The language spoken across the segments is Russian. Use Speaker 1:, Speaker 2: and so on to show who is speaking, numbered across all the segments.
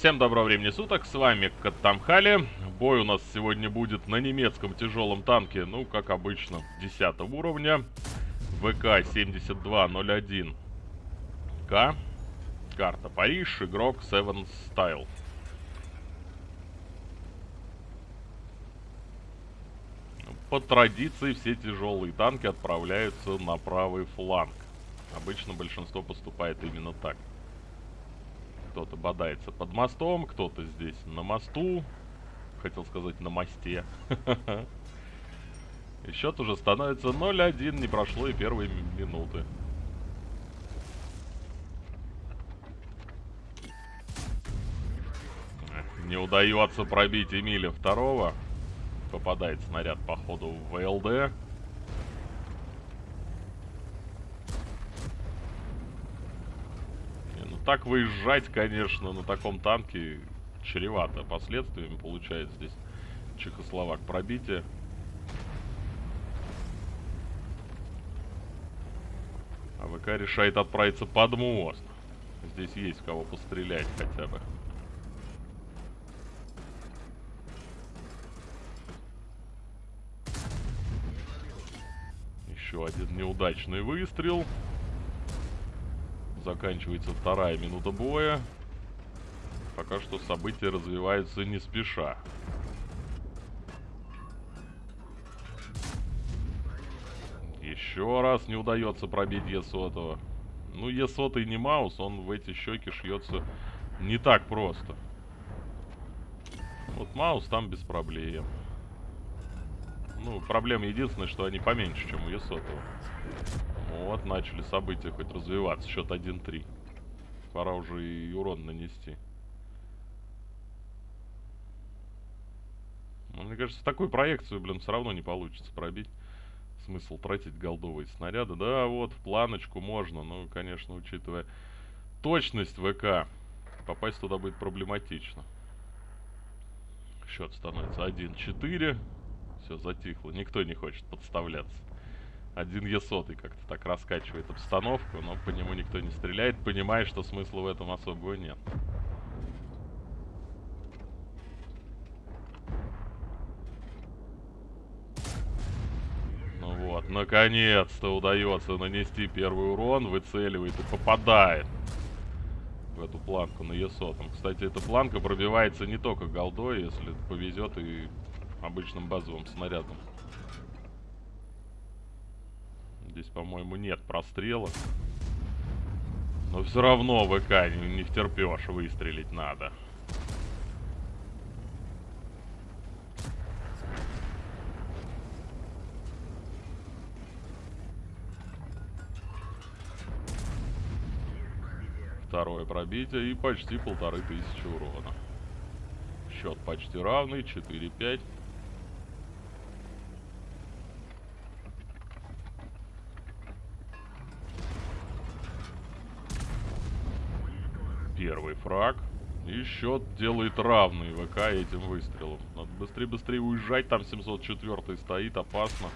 Speaker 1: Всем доброго времени суток, с вами Каттамхали. Бой у нас сегодня будет на немецком тяжелом танке, ну, как обычно, 10 уровня. ВК-7201К. Карта Париж, игрок Seven Style. По традиции все тяжелые танки отправляются на правый фланг. Обычно большинство поступает именно так. Кто-то бодается под мостом, кто-то здесь на мосту. Хотел сказать, на мосте. И счет уже становится 0-1. Не прошло и первые минуты. Не удается пробить Эмиля второго. Попадает снаряд по ходу в ВЛД. Так выезжать, конечно, на таком танке чревато последствиями. Получается здесь Чехословак пробитие. А ВК решает отправиться под мост. Здесь есть кого пострелять хотя бы. Еще один неудачный выстрел. Заканчивается вторая минута боя. Пока что события развиваются не спеша. Еще раз не удается пробить Е-сотого. Ну, Е-сотый не Маус, он в эти щеки шьется не так просто. Вот Маус там без проблем. Ну, проблема единственная, что они поменьше, чем у Е-сотого. Вот, начали события хоть развиваться. Счет 1-3. Пора уже и урон нанести. Ну, мне кажется, такую проекцию, блин, все равно не получится пробить. Смысл тратить голдовые снаряды. Да, вот, в планочку можно. Ну, конечно, учитывая точность ВК, попасть туда будет проблематично. Счет становится 1-4. Все, затихло. Никто не хочет подставляться. Один Е100 как-то так раскачивает обстановку, но по нему никто не стреляет, понимая, что смысла в этом особого нет. Ну вот, наконец-то удается нанести первый урон, выцеливает и попадает в эту планку на Е100. Кстати, эта планка пробивается не только голдой, если повезет и обычным базовым снарядом. Здесь, по-моему, нет прострела. Но все равно ВК не, не втерпешь, выстрелить надо. Второе пробитие и почти полторы тысячи урона. Счет почти равный, 4-5. первый фраг. И счет делает равный ВК этим выстрелом. Надо быстрее-быстрее уезжать, там 704 стоит, опасно.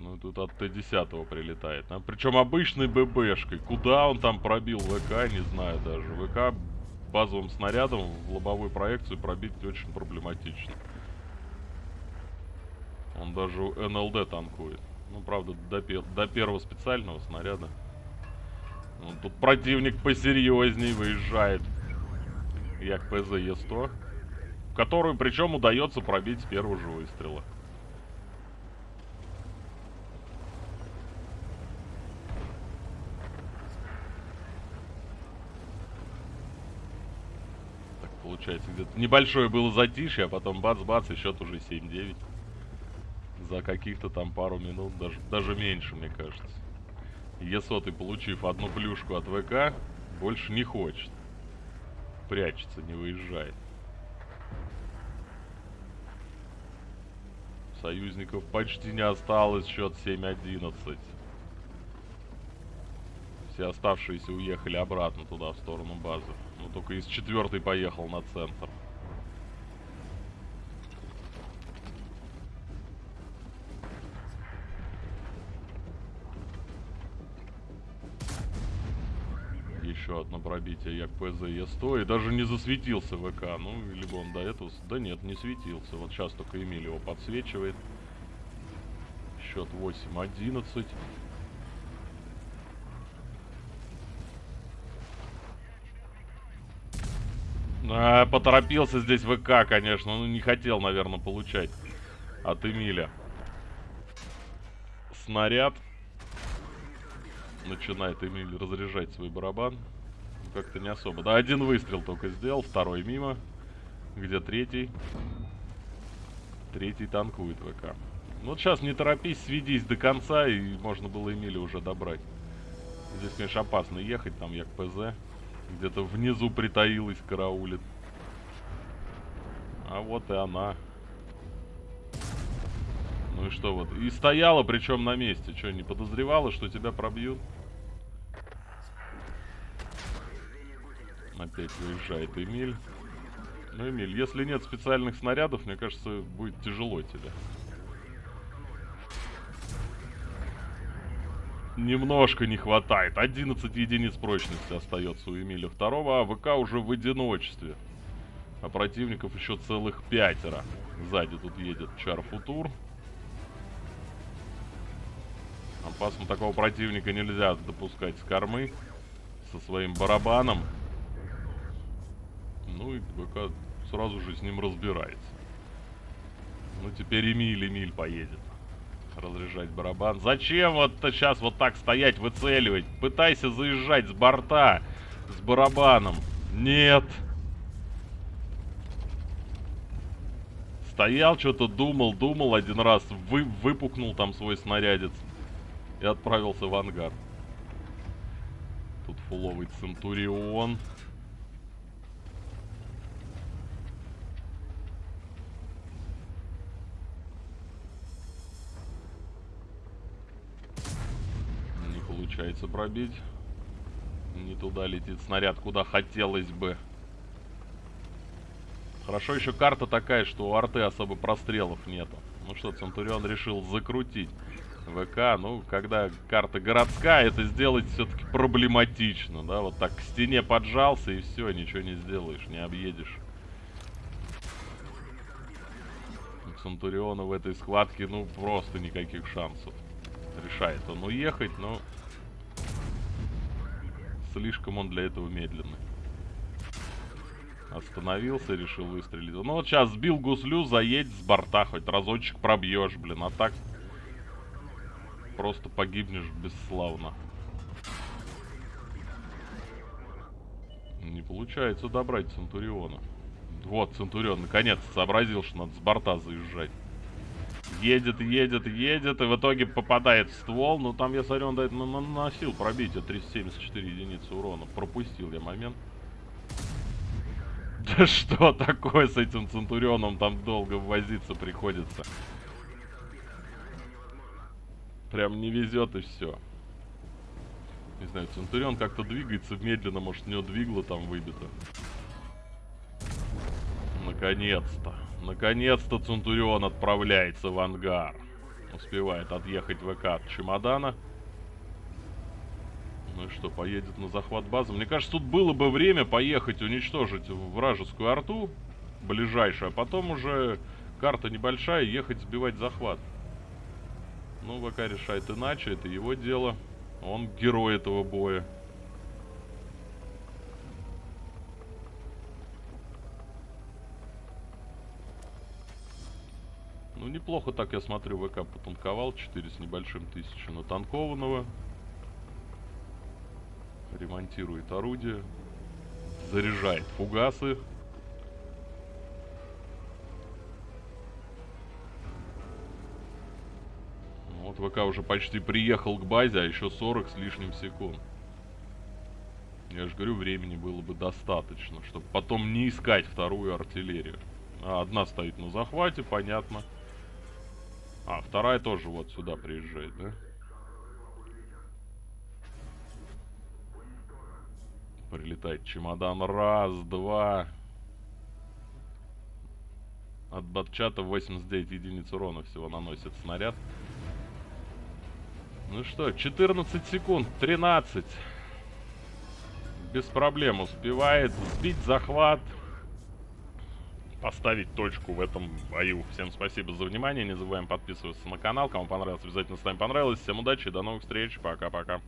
Speaker 1: Ну, тут от Т-10 прилетает. А, причем обычной ББшкой. Куда он там пробил ВК, не знаю даже. ВК базовым снарядом в лобовую проекцию пробить очень проблематично. Он даже НЛД танкует. Ну, правда, до, до первого специального снаряда. Ну, тут противник посерьезней выезжает. Як ПЗ Е100. Которую, причем, удается пробить с первого же выстрела. Так, получается, где-то небольшое было затишье, а потом бац-бац, и счет уже 7-9. За каких-то там пару минут, даже, даже меньше, мне кажется. Есотый, получив одну плюшку от ВК, больше не хочет. Прячется, не выезжает. Союзников почти не осталось, счет 7-11. Все оставшиеся уехали обратно туда, в сторону базы. Ну, только из четвертой поехал на центр. Еще одно пробитие як ПЗ Е100. И даже не засветился ВК. Ну, либо он до этого... Да нет, не светился. Вот сейчас только Эмиль его подсвечивает. Счет 8-11. А, поторопился здесь ВК, конечно. Ну, не хотел, наверное, получать от Эмиля. Снаряд. Начинает Эмиль разряжать свой барабан. Как-то не особо. Да, один выстрел только сделал, второй мимо. Где третий? Третий танкует ВК. Ну, вот сейчас не торопись, сведись до конца, и можно было Эмиля уже добрать. Здесь, конечно, опасно ехать, там як ПЗ. Где-то внизу притаилась, караулит. А вот и она. Ну и что вот? И стояла, причем на месте. Что, не подозревала, что тебя пробьют? Опять выезжает Эмиль. Ну, Эмиль, если нет специальных снарядов, мне кажется, будет тяжело тебе. Немножко не хватает. 11 единиц прочности остается у Эмиля второго, а ВК уже в одиночестве. А противников еще целых пятеро. Сзади тут едет Чарфутур. Опасно такого противника нельзя допускать с кормы. Со своим барабаном. Ну и ВК сразу же с ним разбирается. Ну теперь Эмиль, Эмиль поедет разряжать барабан. Зачем вот сейчас вот так стоять, выцеливать? Пытайся заезжать с борта с барабаном. Нет. Стоял, что-то думал, думал один раз, вы, выпукнул там свой снарядец и отправился в ангар. Тут фуловый Центурион. Получается пробить. Не туда летит снаряд, куда хотелось бы. Хорошо еще карта такая, что у арты особо прострелов нету. Ну что, Центурион решил закрутить ВК. Ну, когда карта городская, это сделать все-таки проблематично, да? Вот так к стене поджался и все, ничего не сделаешь, не объедешь. У Центуриона в этой схватке, ну, просто никаких шансов. Решает он уехать, но Слишком он для этого медленный. Остановился, решил выстрелить. Ну вот сейчас сбил гуслю, заедь с борта, хоть разочек пробьешь, блин. А так просто погибнешь бесславно. Не получается добрать Центуриона. Вот, Центурион наконец сообразил, что надо с борта заезжать. Едет, едет, едет, и в итоге попадает в ствол. Ну, там, я смотрю, он наносил пробитие 374 единицы урона. Пропустил я момент. Да что такое с этим Центурионом? Там долго возиться приходится. Прям не везет и все. Не знаю, Центурион как-то двигается медленно, может, у него двигло там выбито. Наконец-то. Наконец-то Центурион отправляется в ангар. Успевает отъехать ВК от чемодана. Ну и что, поедет на захват базы? Мне кажется, тут было бы время поехать уничтожить вражескую арту ближайшую, а потом уже карта небольшая, ехать сбивать захват. Ну, ВК решает иначе, это его дело. Он герой этого боя. Ну, неплохо так, я смотрю, ВК потанковал. 4 с небольшим тысячи натанкованного. Ремонтирует орудие. Заряжает фугасы. Вот ВК уже почти приехал к базе, а еще 40 с лишним секунд. Я же говорю, времени было бы достаточно, чтобы потом не искать вторую артиллерию. А одна стоит на захвате, понятно. А, вторая тоже вот сюда приезжает, да? Прилетает чемодан. Раз, два. От батчата 89 единиц урона всего наносит снаряд. Ну что, 14 секунд, 13. без проблем успевает сбить захват, поставить точку в этом бою. Всем спасибо за внимание, не забываем подписываться на канал, кому понравилось, обязательно с нами понравилось. Всем удачи, до новых встреч, пока-пока.